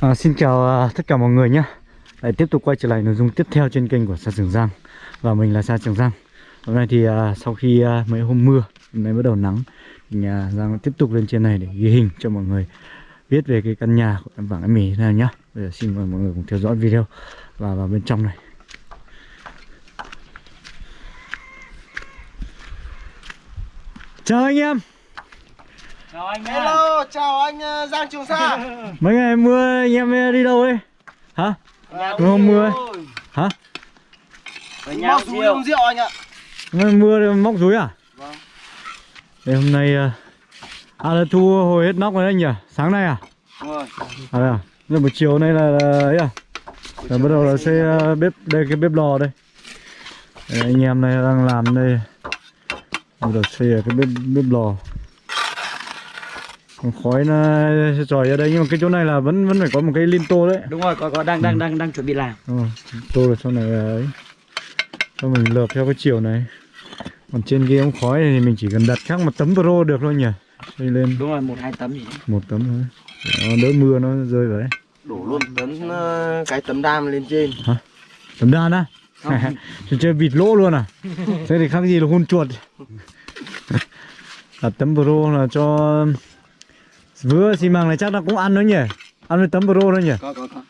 À, xin chào à, tất cả mọi người nhé. Lại tiếp tục quay trở lại nội dung tiếp theo trên kênh của Sa Trường Giang. Và mình là Sa Trường Giang. Hôm nay thì à, sau khi à, mấy hôm mưa Hôm nay bắt đầu nắng Thì à, Giang tiếp tục lên trên này để ghi hình cho mọi người Biết về cái căn nhà của em vàng em mì nào nhá. Bây giờ xin mời mọi người cùng theo dõi video Và vào bên trong này. Chào anh em. Anh. Hello, chào anh ờ, Giang Trường Sa Mấy ngày mưa anh em đi đâu đấy Hả? Nhà Đúng không mưa ấy? Hả? Móc rúi rượu. uống rượu anh ạ Ngày mưa thì móc rúi à? Vâng Đây hôm nay à, à là thu hồi hết nóc rồi đấy nhỉ? Sáng nay à? Đúng rồi À đây à? Nhưng buổi chiều nay là, là ấy à? Là bắt đầu là xây bếp đây cái bếp lò đây. đây anh em này đang làm đây bắt đầu xây cái bếp bếp lò Còn khói nó tròi ra đây nhưng mà cái chỗ này là vẫn vẫn phải có một cái linh tô đấy. Đúng rồi, có có đang đang đang đang chuẩn bị làm. Đúng rồi, tô là sau này là ấy. Cho mình lợp theo cái chiều này. Còn trên kia ống khói này thì mình chỉ cần đặt khác một tấm pro được thôi nhỉ. Xây lên. Đúng rồi, một hai tấm gì. một tấm thôi. Nó đỡ mưa nó rơi vào đấy. Đổ luôn tấm ờ, cái tấm đam lên trên. Tấm đan á? Chơi vịt lỗ luôn à? Thế thì khác gì là hôn chuột. Đặt tấm pro là cho vừa xi măng này chắc là cũng ăn nữa nhỉ ăn với tấm pro thôi nhỉ Có có có.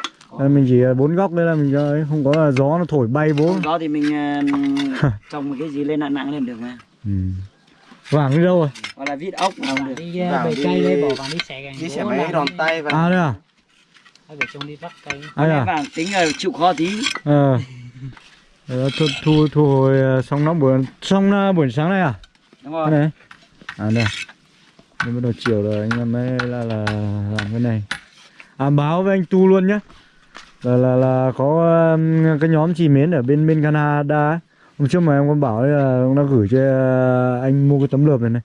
Đây mình chỉ bốn góc đây là mình cho ấy, không có là gió nó thổi bay bố Hôm đó thì mình ờ, trồng một cái gì lên nặng nặng lên được mà. ừ. vàng đi đâu rồi Hoặc là vít ốc nào được. đi bể đi- cây đây bỏ vào đi xẻ gành Đi xẻ máy làm đòn đi. tay và à đây à Hay phải trông đi bắt cây à à vàng tính là chịu khó tí. ờ thu, thu thu hồi ờ, xong nó buổi xong ờ, buổi sáng này à Đúng rồi. này à đây nên bắt đầu chiều rồi anh em mới là là làm cái này. À báo với anh tu luôn nhá. Là là là có um, cái nhóm chị mến ở bên bên Canada ấy. hôm trước mà em có bảo là ông đã gửi cho uh, anh mua cái tấm lợp này này.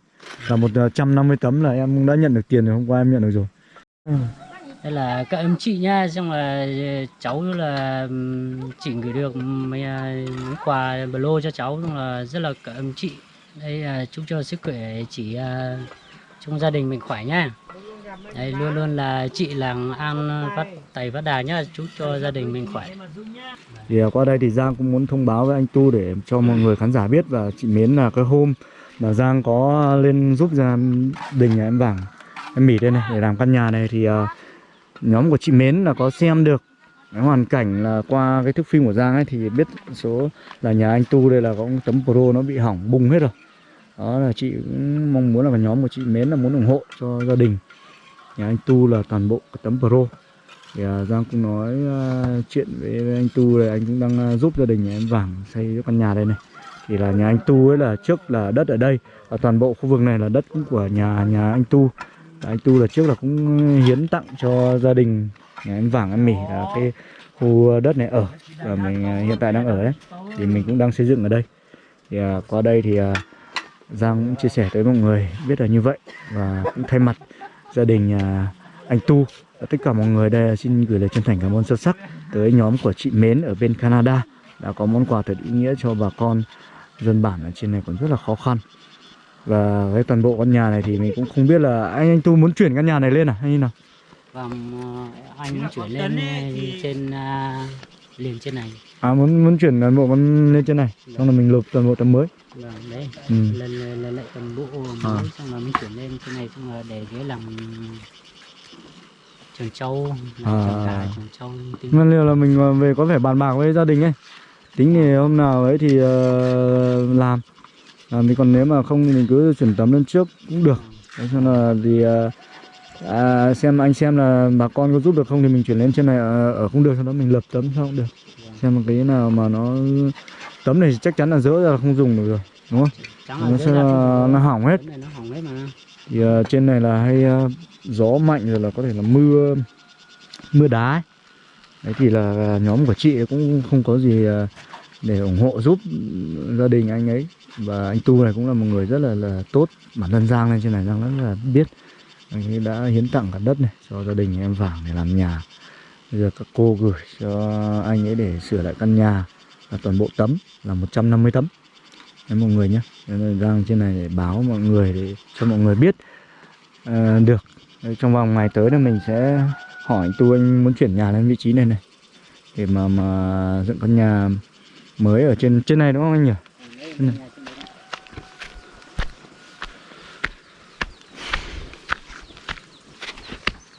Là một ờ, trăm năm mươi tấm là em cũng đã nhận được tiền rồi hôm qua em nhận được rồi. Đây là các em chị nha xong là uh, cháu là um, chị gửi được um, mấy, quà bờ lô cho cháu xong là rất là các em chị. Đây là chúc cho sức khỏe chị trong gia đình mình khỏe nhá. Đây luôn luôn là chị làng an phát tài phát đà nhá, chúc cho gia đình mình khỏe. Thì à, qua đây thì Giang cũng muốn thông báo với anh Tu để cho mọi người khán giả biết và chị Mến là cái hôm mà Giang có lên giúp gia đình nhà em Vàng em Mỉ đây này, để làm căn nhà này thì à, nhóm của chị Mến là có xem được cái hoàn cảnh là qua cái thước phim của Giang ấy thì biết số là nhà anh Tu đây là có tấm pro nó bị hỏng bung hết rồi đó là chị cũng mong muốn là nhóm của chị Mến là muốn ủng hộ cho gia đình. Nhà anh Tu là toàn bộ cái tấm pro. Thì à, Giang cũng nói à, chuyện với, anh Tu này anh cũng đang à, giúp gia đình nhà em Vàng xây cái căn nhà đây này. Thì là nhà anh Tu ấy là trước là đất ở đây và toàn bộ khu vực này là đất cũng của nhà nhà anh Tu. Và anh Tu là trước là cũng hiến tặng cho gia đình nhà anh Vàng em Mỉ là cái khu đất này ở và mình à, hiện tại đang ở đấy. Thì mình cũng đang xây dựng ở đây. Thì à, qua đây thì à, Giang cũng chia sẻ tới mọi người, biết là như vậy và cũng thay mặt gia đình nhà anh Tu và tất cả mọi người đây, xin gửi lời chân thành cảm ơn sâu sắc tới nhóm của chị Mến ở bên Canada đã có món quà thật ý nghĩa cho bà con dân bản ở trên này còn rất là khó khăn. Và với toàn bộ căn nhà này thì mình cũng không biết là anh anh Tu muốn chuyển căn nhà này lên à hay như nào? Vâng ờ, anh muốn chuyển lên ờ, trên à, à, liền trên này. À muốn muốn chuyển toàn bộ con lên trên này xong là mình lợp toàn bộ tấm mới. Vâng, đấy. Ừ. lên lên lên lại toàn bộ À. mới xong là mình chuyển lên trên này xong là để dưới làm trường châu làm À. trường gà trường châu Nguyên liệu là mình ờ, về có phải bàn bạc với gia đình ấy. Tính thì hôm nào ấy thì ờ, làm. Làm thì còn nếu mà không thì mình cứ chuyển tấm lên trước cũng được. Đấy, cho là thì ờ, à, xem anh xem là bà con có giúp được không thì mình chuyển lên trên này ờ, ở không được sau đó mình lập tấm sao cũng được. Xem một cái nào mà nó tấm này chắc chắn là dỡ ra là không dùng được rồi đúng không? Trắng nó là sẽ không- nó hỏng hết. Nó hỏng hết mà. Thì ờ, trên này là hay ờ, gió mạnh rồi là có thể là mưa mưa đá ấy. đấy thì là nhóm của chị cũng không có gì ờ, để ủng hộ giúp gia đình anh ấy. Và anh Tu này cũng là một người rất là là tốt. Bản thân Giang lên trên này Giang rất là biết anh ấy đã hiến tặng cả đất này cho gia đình em Vàng để làm nhà. Bây giờ các cô gửi cho anh ấy để sửa lại căn nhà là toàn bộ tấm là 150 tấm. Đấy mọi người nhé. Nên đang trên này để báo mọi người để cho mọi người biết à, được. Đấy, trong vòng ngày tới là mình sẽ hỏi anh tu anh muốn chuyển nhà lên vị trí này này để mà mà dựng căn nhà mới ở trên trên này đúng không anh nhỉ? Trên này.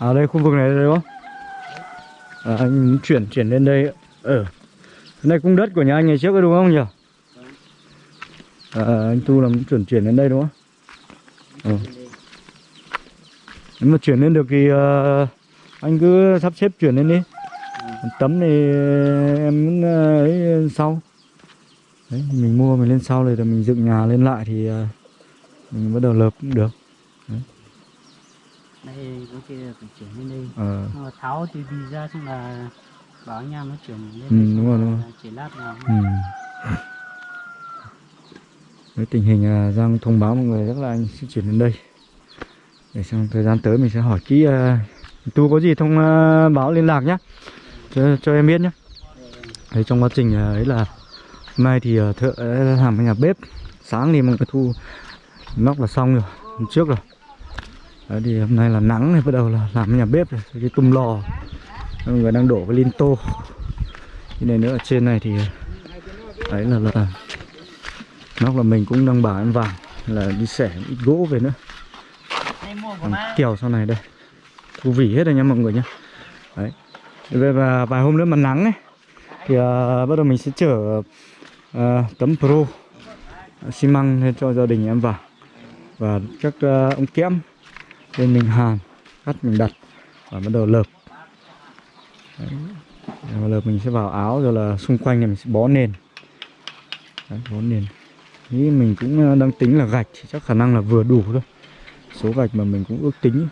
À đây khu vực này đây đúng không? À, anh muốn chuyển chuyển lên đây. Ở cái này cung đất của nhà anh ngày trước ấy đúng không nhỉ? À, anh tu là muốn chuyển chuyển lên đây đúng không? Ừ. nếu mà chuyển lên được thì uh, anh cứ sắp xếp chuyển lên đi. Tấm này em muốn ờ, ấy ờ, sau. Đấy mình mua mình lên sau rồi rồi mình dựng nhà lên lại thì uh, mình bắt đầu lợp cũng được đây có kia phải chuyển lên đây. Ờ. Mà tháo thì đi ra xong là bảo anh em nó chuyển lên Ừ, đúng rồi, đúng rồi. chỉ lát ừ. với tình hình à, Giang thông báo mọi người chắc là anh sẽ chuyển đến đây. Để trong thời gian tới mình sẽ hỏi kỹ à, tu có gì thông à, báo liên lạc nhá. Cho, cho em biết nhé Đấy, trong quá trình à, ấy là hôm nay thì à, thợ làm cái nhà bếp. Sáng thì mọi người thu nóc là xong rồi hôm trước rồi Đấy, thì hôm nay là nắng này bắt đầu là làm nhà bếp rồi cái tum lò. Mọi người đang đổ cái lin tô. Cái này nữa ở trên này thì đấy là là nóc là mình cũng đang bảo em vàng là đi xẻ ít gỗ về nữa. Còn kèo sau này đây. Thu vỉ hết rồi nha mọi người nhá. Đấy. Về và vài hôm nữa mà nắng ấy thì uh, bắt đầu mình sẽ chở uh, tấm pro à, xi măng lên cho gia đình em vào. Và các uh, ống kẽm lên mình hàn cắt mình đặt và bắt đầu lợp. Đấy. Và lợp mình sẽ vào áo rồi là xung quanh này mình sẽ bó nền. Đấy, bó nền. Nghĩ mình cũng ờ, đang tính là gạch thì chắc khả năng là vừa đủ thôi. Số gạch mà mình cũng ước tính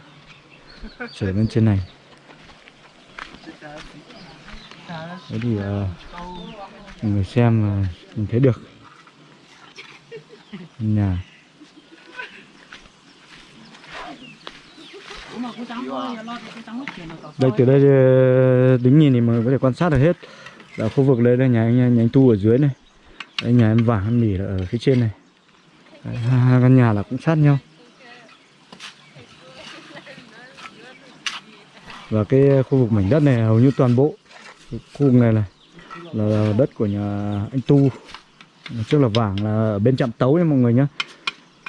Trở lên trên này. Thế thì ờ, uh, người xem uh, mình thấy được. Nhà. Đây từ đây ờ, đứng nhìn thì mọi người có thể quan sát được hết. Là khu vực đây là nhà anh nhà anh tu ở dưới này. Đây nhà em vàng em mỉ là ở phía trên này. Đấy, hai căn nhà là cũng sát nhau. Và cái khu vực mảnh đất này hầu như toàn bộ khu vực này này là đất của nhà anh tu trước là vàng là ở bên trạm tấu nha mọi người nhé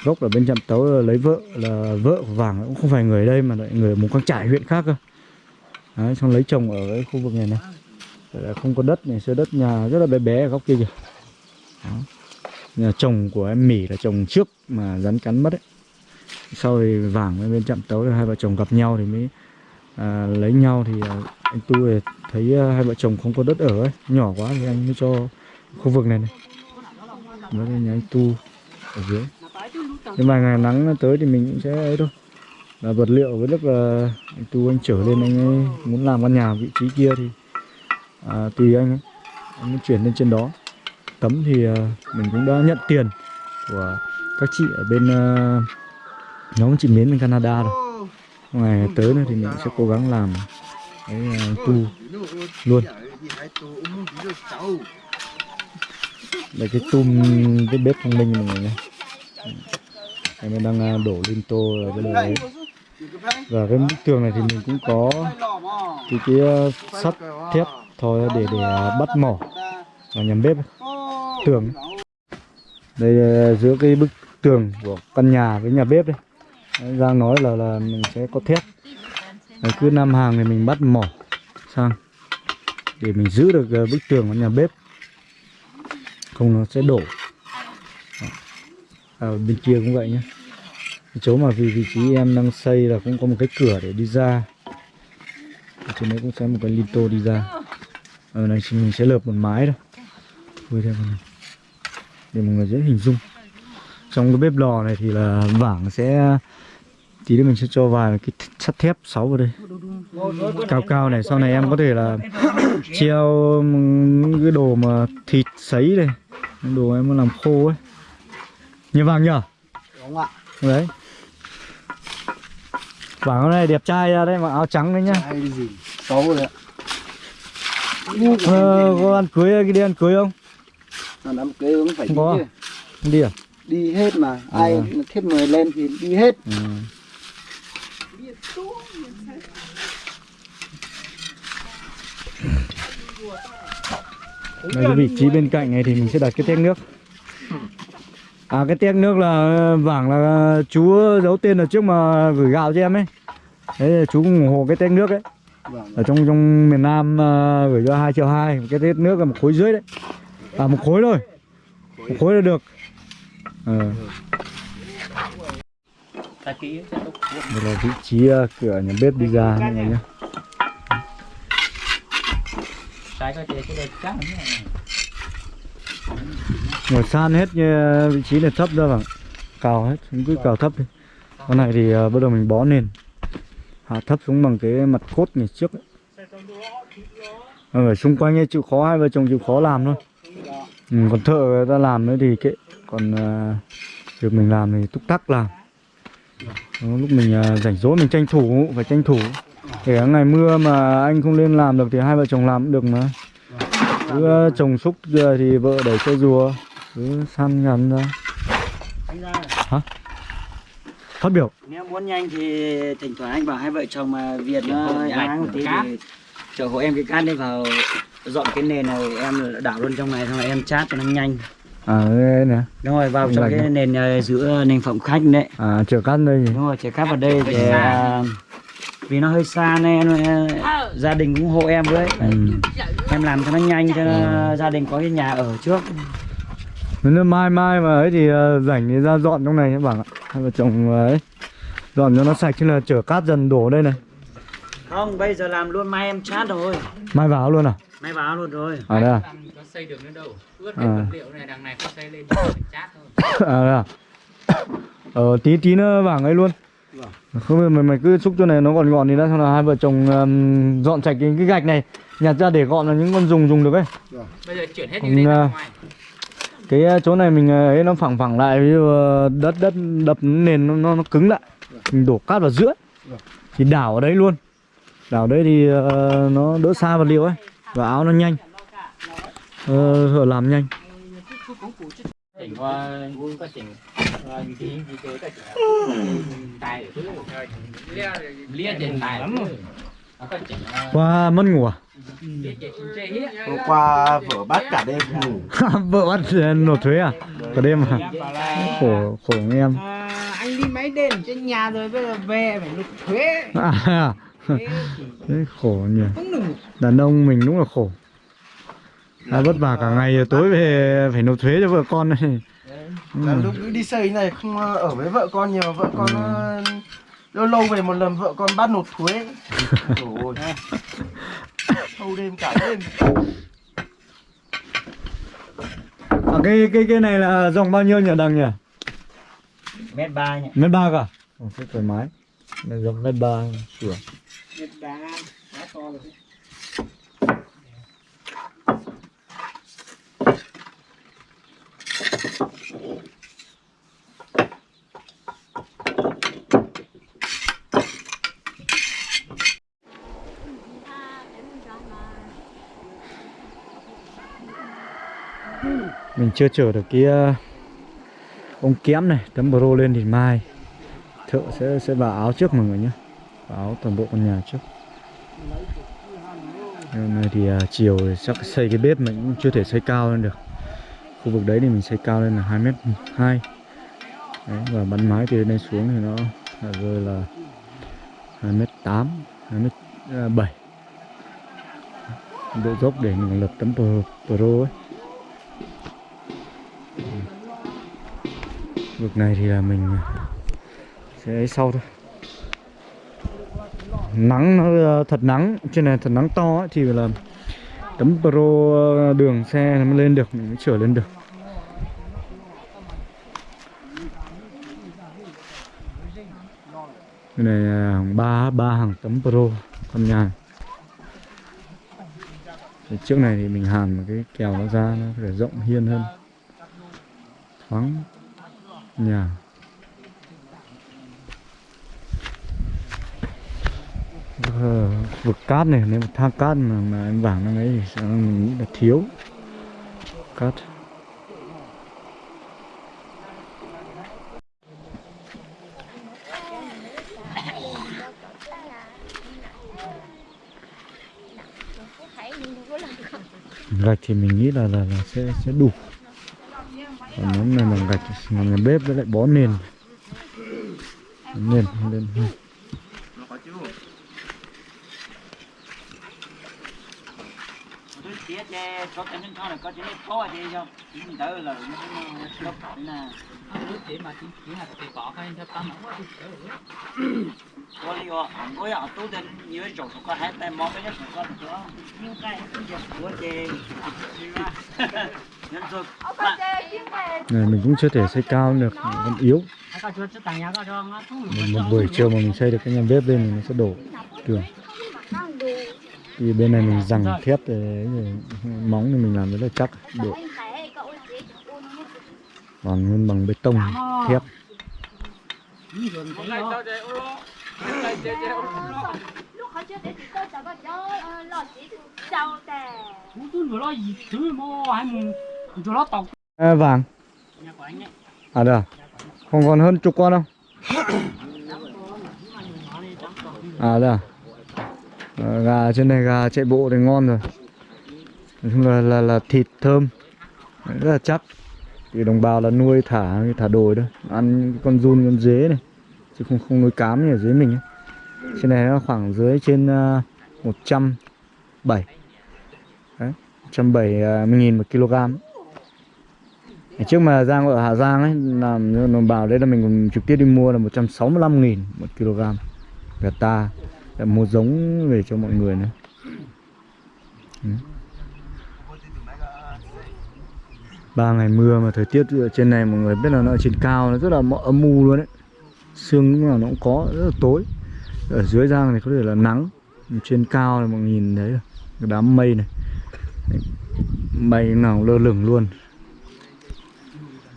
gốc ở bên trạm tấu là lấy vợ là vợ của vàng cũng không phải người ở đây mà lại người ở mù căng trải huyện khác cơ. Đấy, xong lấy chồng ở cái khu vực này này. Là không có đất này xưa đất nhà rất là bé bé ở góc kia kìa. Đó. nhà chồng của em mỉ là chồng trước mà rắn cắn mất ấy. Sau thì vàng với bên trạm tấu hai vợ chồng gặp nhau thì mới à, lấy nhau thì à, anh tu thì thấy à, hai vợ chồng không có đất ở ấy nhỏ quá thì anh mới cho khu vực này này. Với nhà anh tu ở dưới nhưng mà ngày nắng tới thì mình cũng sẽ ấy thôi. Là vật liệu với lúc là anh tu anh trở lên anh ấy muốn làm căn nhà vị trí kia thì à, tùy anh ấy. Anh mới chuyển lên trên đó. Tấm thì à, mình cũng đã nhận tiền của các chị ở bên à, nhóm chị Mến bên Canada rồi. Ngày tới nữa thì mình sẽ cố gắng làm cái à, tu luôn. Đây cái tum cái bếp thông minh mọi người nhé em ấy đang à, đổ linh tô rồi cái đồ đấy. Và cái bức tường này thì mình cũng có cái cái à, sắt thép thôi để để à, bắt mỏ và nhằm bếp tường. Đây giữa cái bức tường của căn nhà với nhà bếp đây. Giang nói là là mình sẽ có thép. Đấy, cứ năm hàng thì mình bắt mỏ sang để mình giữ được bức tường của nhà bếp. Không nó sẽ đổ à, bên kia cũng vậy nhé chỗ mà vì vị trí em đang xây là cũng có một cái cửa để đi ra. Ở trên đấy cũng sẽ một cái lito đi ra. Ở này thì mình sẽ lợp một mái thôi. Vui theo này. để mọi người dễ hình dung. Trong cái bếp lò này thì là vảng sẽ tí nữa mình sẽ cho vài cái sắt thép sáu vào đây. Cao cao này sau này em có thể là treo những cái đồ mà thịt sấy này. Đồ em muốn làm khô ấy như vàng nhở Đúng ạ. đấy vàng hôm nay đẹp trai ra đấy mặc áo trắng đấy nhá Hay gì? Xấu rồi ạ. ờ, có ăn cưới cái đi ăn cưới không Mà đám cưới cũng phải Không đi có chứ. không đi à Đi hết mà. Ai thiếp người lên thì đi hết. ừ. Đây cái vị trí bên cạnh này thì mình sẽ đặt cái tét nước À cái tét nước là vảng là chú giấu tên ở trước mà gửi gạo cho em ấy. Đấy chú ủng hộ cái tét nước ấy. Vâng. Ở trong trong miền Nam à, gửi cho 2 triệu 2 Cái tét nước là một khối dưới đấy. À một khối thôi. Một khối là được. Ờ. Tốt Đây là vị trí à, cửa nhà bếp đi ra người nhé. Trái có thể cái đẹp chắc Ngồi san hết như vị trí này thấp ra vào Cào hết, chúng cứ cào thấp đi. Con này thì à, bắt đầu mình bó nền. Hạ thấp xuống bằng cái mặt cốt này trước ấy. Ở xung quanh ấy chịu khó hai vợ chồng chịu khó làm thôi. Ừ, Còn thợ người ta làm nữa thì kệ. Còn à, việc mình làm thì túc tắc làm. Lúc mình à, rảnh rỗi mình tranh thủ, phải tranh thủ. Cả ngày mưa mà anh không lên làm được thì hai vợ chồng làm cũng được mà. Cứ ờ, trồng xúc thì vợ đẩy xe rùa cứ săn ngắn ra. Anh ra. Phát biểu. Nếu muốn nhanh thì thỉnh thoảng anh bảo hai vợ chồng mà Việt nó áng một tí thì chở hộ em cái cát đi vào dọn cái nền này em đảo luôn trong này xong rồi em chát cho nó nhanh. À đây nè. Đúng rồi vào trong cái à? nền ờ, giữa nền phòng khách đấy. À chở cát đây gì đúng rồi chở cát vào đây để à, vì nó hơi xa nên ờ, gia đình cũng hộ em với. Ừ. em làm cho nó nhanh cho nó, gia đình có cái nhà ở trước nếu mai mai mà ấy thì ờ, rảnh thì ra dọn trong này nhé bảo ạ. Hai vợ chồng ờ, ấy dọn cho nó sạch chứ là chở cát dần đổ đây này. Không bây giờ làm luôn mai em chát rồi. Mai vào luôn à? Mai vào luôn rồi. À đây à? Có xây được nữa đâu. Ướt hết vật liệu này đằng này không xây lên chát thôi. À đây à? Ờ tí tí nữa vàng ấy luôn. Không biết mày mày cứ xúc cho này nó gọn gọn thì đã xong là hai vợ chồng ừm, dọn sạch cái, cái gạch này nhặt ra để gọn là những con dùng dùng được ấy. Bây giờ chuyển hết Còn, đi ra à, ngoài cái ờ, chỗ này mình ờ, ấy nó phẳng phẳng lại ví dụ ờ, đất đất đập nền nó, nó nó cứng lại mình đổ cát vào giữa thì đảo ở đấy luôn. Đảo đấy thì uh, nó đỡ xa vật liệu ấy và áo nó nhanh. Uh, làm nhanh. Tài lia tài lắm rồi qua mất ngủ à? Hôm qua vợ bắt cả đêm ngủ. Vợ bắt nộp thuế à? Cả đêm à? Khổ khổ anh em. À, anh đi máy đền trên nhà rồi bây giờ về phải nộp thuế. À, Đấy, khổ nhỉ. đàn ông mình đúng là khổ. À, vất vả cả ngày tối về phải nộp thuế cho vợ con này Là lúc đi xây này không ờ, ở với vợ con nhiều Vợ con ờ, lâu lâu về một lần vợ con bắt nộp thuế. Ôi Thâu đêm cả đêm. À, cái cái cái này là dòng bao nhiêu nhỉ đằng nhỉ? Mét ba nhỉ. Mét ba cả. Ồ, thế thoải mái. Này dòng mét ba sửa. Nhật đá quá to rồi đấy. Mình chưa chở được cái ờ, ống kém này tấm pro lên thì mai. Thợ sẽ sẽ vào áo trước mọi người nhé. Vào áo toàn bộ con nhà trước. Hôm nay thì uh, chiều thì chắc xây cái bếp mình cũng chưa thể xây cao lên được. Khu vực đấy thì mình xây cao lên là hai mét hai. Và bắn mái từ đây xuống thì nó là rơi là hai mét 8 2 mét ờ, bảy. Độ dốc để mình lập tấm pro, pro ấy. Vực này thì là mình à, sẽ ấy sau thôi. Nắng nó à, thật nắng trên này thật nắng to ấy, thì là tấm pro à, đường xe nó mới lên được mình mới chở lên được. Cái này ba ba hàng tấm pro con nhà. Thì trước này thì mình hàn một cái kèo nó ra nó phải rộng hiên hơn. Thoáng. Dạ. Ờ, nhà vực cát này nếu thang cát mà, mà em vàng nó ấy thì mình nghĩ là thiếu cát. Gạch thì mình nghĩ là là, là sẽ sẽ đủ còn nếu này bằng gạch làm nhà bếp với lại bó nền. Nền lên Này mình để cũng chưa thể xây cao được còn yếu. Một, một buổi chiều mà mình xây được cái nhà bếp lên thì nó sẽ đổ. Tường thì bên này mình rằng thép thì móng thì mình làm rất là chắc. Độ còn nguyên bằng bê tông thép Chỗ lót chưa nó à, vàng. Nhà của anh ấy à? Được không còn hơn chục con không à được à, ờ, gà trên này gà chạy bộ thì ngon rồi. Nói chung là là, là thịt thơm. Rất là chắc. Thì đồng bào là nuôi thả thả đồi thôi ăn con giun con dế này. Chứ không không nuôi cám như ở dưới mình ấy. trên này nó khoảng dưới trên à, uh, 170 đấy 170 à, nghìn một kg trước mà Giang ở Hà Giang ấy, làm đồng bào đấy là mình còn trực tiếp đi mua là 165 nghìn một kg. Gà ta để mua giống về cho mọi người nữa Ừ. ba ngày mưa mà thời tiết ở trên này mọi người biết là nó ở trên cao, nó rất là âm u luôn đấy sương lúc nào nó cũng có, rất là tối. Ở dưới giang này có thể là nắng, trên cao này mọi người nhìn thấy cái đám mây này. Mây nào lơ lửng luôn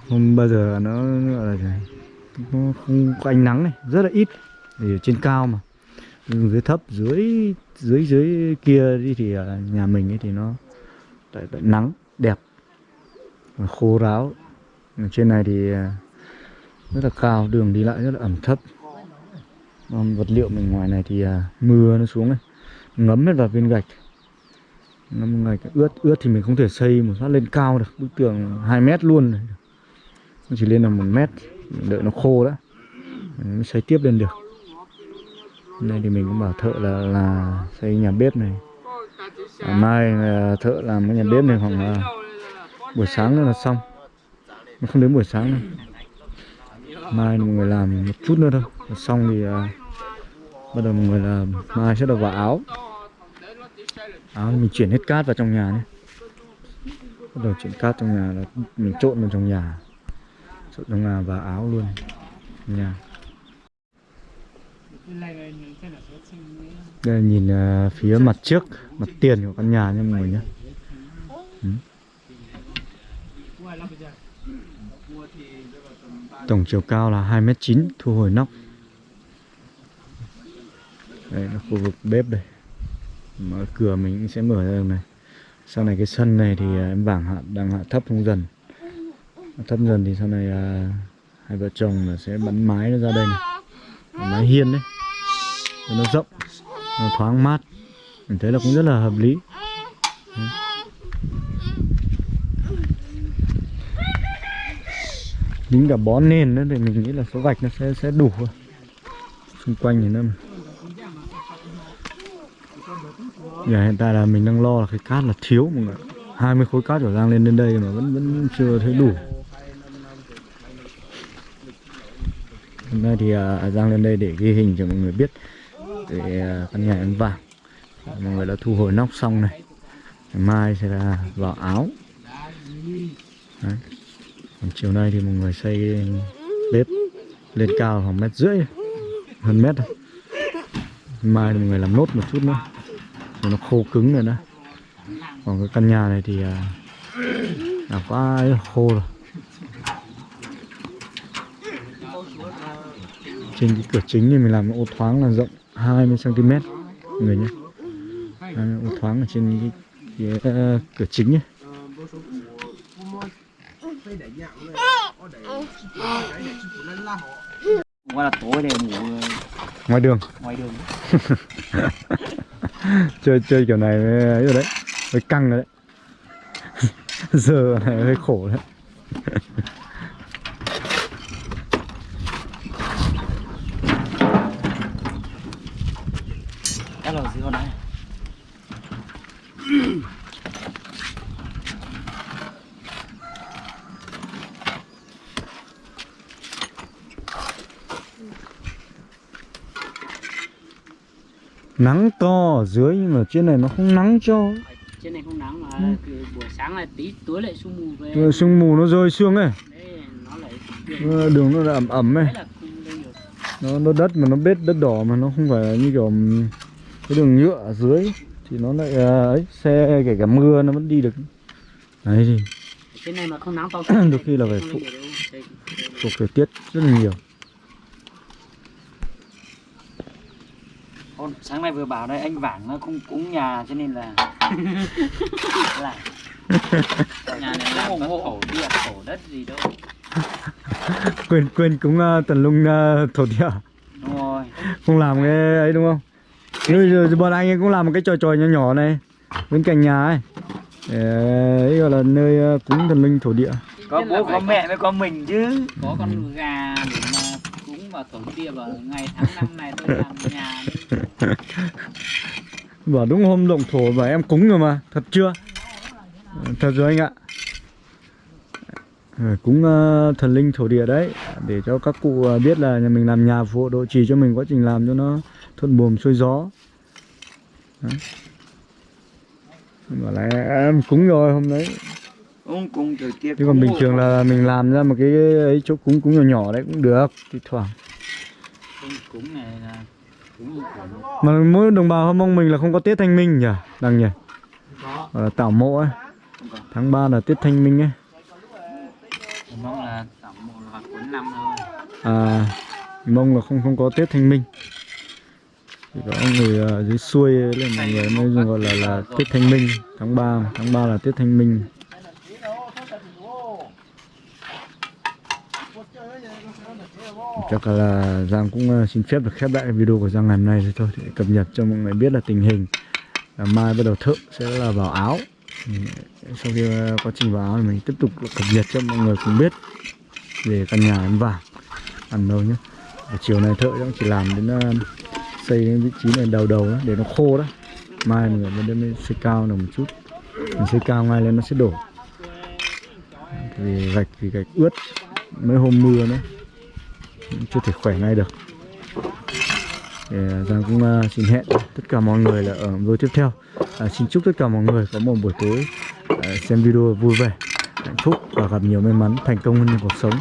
không bao giờ nó gọi là nó không có ánh nắng này rất là ít. Thì ở trên cao mà. Dưới thấp dưới dưới dưới kia đi thì à, nhà mình ấy thì nó tại, tại nắng đẹp. Và khô ráo. Ở trên này thì à, rất là cao đường đi lại rất là ẩm thấp. Còn vật liệu mình ngoài này thì à, mưa nó xuống này. Ngấm hết vào viên gạch. Ngấm gạch ướt ướt thì mình không thể xây một phát lên cao được. Bức tường 2 mét luôn này nó chỉ lên là một mét mình đợi nó khô đã. Mình mới xây tiếp lên được. Hôm nay thì mình cũng bảo thợ là là xây nhà bếp này. À, mai là thợ làm cái nhà bếp này khoảng là buổi sáng nữa là xong. Nó không đến buổi sáng đâu. Mai mọi người làm một chút nữa thôi. Rồi xong thì à, bắt đầu mọi người làm mai sẽ được vào áo. Áo mình chuyển hết cát vào trong nhà nhé. Bắt đầu chuyển cát trong nhà là mình trộn vào trong nhà trộn trong nhà và áo luôn. Nhà đây là nhìn à, phía mặt trước, mặt tiền của căn nhà nha mọi người nhé. Ừ. tổng chiều cao là 2m9 thu hồi nóc. Đây là khu vực bếp đây. Mở cửa mình sẽ mở ra đường này. Sau này cái sân này thì à, em bảng hạ, đang hạ thấp không dần thấp dần thì sau này à, hai vợ chồng là sẽ bắn mái nó ra đây này. Mái hiên đấy. Cho nó rộng nó thoáng mát. Mình thấy là cũng rất là hợp lý. Đấy. Cả bó nền nữa thì mình nghĩ là số gạch nó sẽ sẽ đủ xung quanh thì nó giờ hiện tại là mình đang lo là cái cát là thiếu mọi người 20 khối cát của Giang lên đến đây mà vẫn vẫn chưa thấy đủ. Hôm nay thì uh, Giang lên đây để ghi hình cho mọi người biết. Để uh, căn nhà em vàng mọi người đã thu hồi nóc xong này. Ngày mai sẽ là vào áo. Đấy. Còn chiều nay thì mọi người xây bếp lên cao khoảng mét rưỡi hơn mét thôi. Mai thì mọi người làm nốt một chút nữa. Rồi nó khô cứng rồi đó. Còn cái căn nhà này thì uh, là quá khô rồi. Trên cái cửa chính thì mình làm ô thoáng là rộng 20 cm người nhé. 20 ô thoáng ở trên cái, cái uh, cửa chính nhé. Qua là tối để ngủ ngoài đường. ngoài đường. Chơi chơi kiểu này mới ấy rồi đấy mới căng rồi đấy. Giờ này hơi khổ đấy Cái lò gì con này nắng to ở dưới nhưng mà trên này nó không nắng cho. Trên này không nắng mà Ừ. buổi sáng là tí tối lại sương mù về. Rồi sương mù nó rơi sương ấy. Đấy nó lại Nó- đường nó là ẩm ẩm ấy. Nó nó đất mà nó bết đất đỏ mà nó không phải như kiểu cái đường nhựa ở dưới thì nó lại à, ấy xe kể cả mưa nó vẫn đi được. Đấy thì trên này mà không nắng to Đôi khi là phải phụ- thuộc thời tiết rất là nhiều Con. Sáng nay vừa bảo đây anh Vảng nó không cúng nhà cho nên là lại. Nhà này làm các khổ địa khổ đất gì đâu. Quên quên cũng uh, tần lung uh, thổ địa. Đúng rồi. Không làm cái ấy đúng không? Rồi, rồi, bọn anh ấy cũng làm một cái trò trò nhỏ nhỏ này bên cạnh nhà ấy. Để ấy gọi là nơi ờ, cúng thần linh thổ địa. Có là bố có mẹ mới có mình chứ. Có con gà cúng vào thổ địa vào ngày tháng năm này tôi làm nhà bảo đúng hôm động thổ và em cúng rồi mà thật chưa? Thật rồi anh ạ. Ờ, cúng uh, thần linh thổ địa đấy để cho các cụ uh, biết là nhà mình làm nhà phù hộ độ trì cho mình quá trình làm cho nó thuận buồm xuôi gió. Đấy. bảo là em cúng rồi hôm đấy cúng tiếp chứ còn bình thường là mình làm ra một cái ấy chỗ cúng cúng nhỏ nhỏ đấy cũng được thì thoảng. Không cúng này là cúng của mà mỗi đồng bào hâm mông mình là không có tết thanh minh nhỉ đằng nhỉ? Gọi là tảo mộ ấy. Tháng 3 là tết thanh minh ấy. Mong là tổng một hoặc cuối năm thôi. À mông là không không có tết thanh minh. Chỉ có người ở dưới xuôi lên mọi người mới gọi là là tết thanh minh. Tháng 3 tháng 3 là tết thanh minh chắc là Giang cũng ờ, xin phép được khép lại video của Giang ngày hôm nay rồi thôi. Để cập nhật cho mọi người biết là tình hình. Là mai bắt đầu thợ sẽ là vào áo. Sau khi ờ, quá trình vào áo thì mình tiếp tục cập nhật cho mọi người cùng biết về căn nhà em vàng. Ăn đâu nhé Và chiều nay thợ cũng chỉ làm đến ờ, xây đến vị trí này đầu đầu đó để nó khô đó. Mai mình mới đem xây cao được một chút. Mình xây cao ngay lên nó sẽ đổ. Vì gạch vì gạch ướt. Mấy hôm mưa nữa chưa thể khỏe ngay được. Thì à, Giang cũng uh, xin hẹn tất cả mọi người là ở video tiếp theo. À, xin chúc tất cả mọi người có một buổi tối uh, xem video vui vẻ hạnh phúc và gặp nhiều may mắn thành công hơn trong cuộc sống.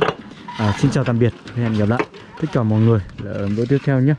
À, xin chào tạm biệt hẹn gặp lại tất cả mọi người là ở video tiếp theo nhé.